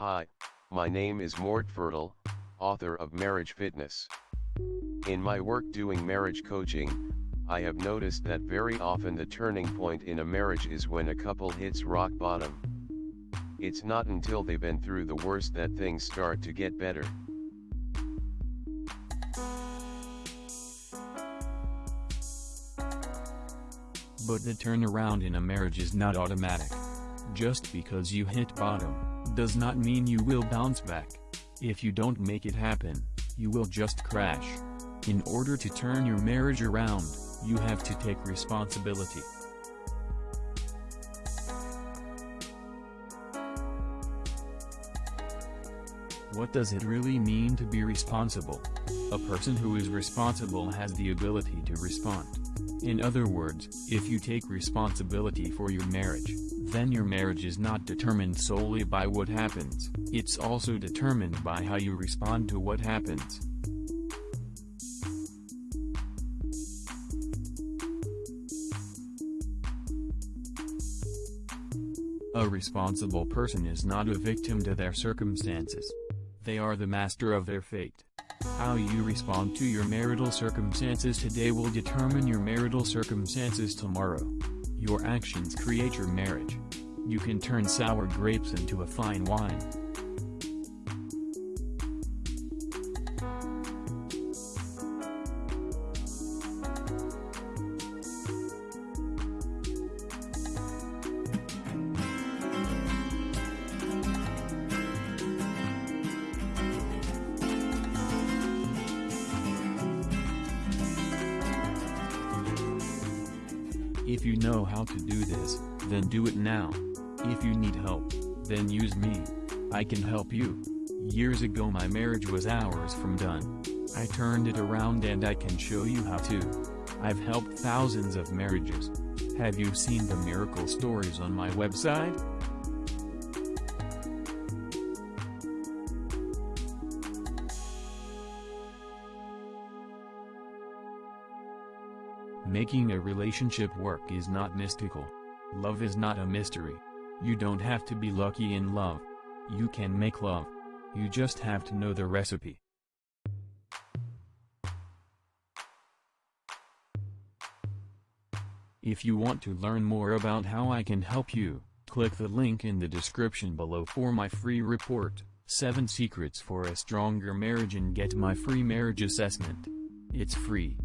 Hi, my name is Mort Fertel, author of Marriage Fitness. In my work doing marriage coaching, I have noticed that very often the turning point in a marriage is when a couple hits rock bottom. It's not until they've been through the worst that things start to get better. But the turnaround in a marriage is not automatic. Just because you hit bottom, does not mean you will bounce back. If you don't make it happen, you will just crash. In order to turn your marriage around, you have to take responsibility. What does it really mean to be responsible? A person who is responsible has the ability to respond. In other words, if you take responsibility for your marriage, then your marriage is not determined solely by what happens, it's also determined by how you respond to what happens. A responsible person is not a victim to their circumstances. They are the master of their fate. How you respond to your marital circumstances today will determine your marital circumstances tomorrow. Your actions create your marriage. You can turn sour grapes into a fine wine. If you know how to do this, then do it now. If you need help, then use me. I can help you. Years ago my marriage was hours from done. I turned it around and I can show you how to. I've helped thousands of marriages. Have you seen the miracle stories on my website? Making a relationship work is not mystical. Love is not a mystery. You don't have to be lucky in love. You can make love. You just have to know the recipe. If you want to learn more about how I can help you, click the link in the description below for my free report, 7 Secrets for a Stronger Marriage and get my free marriage assessment. It's free.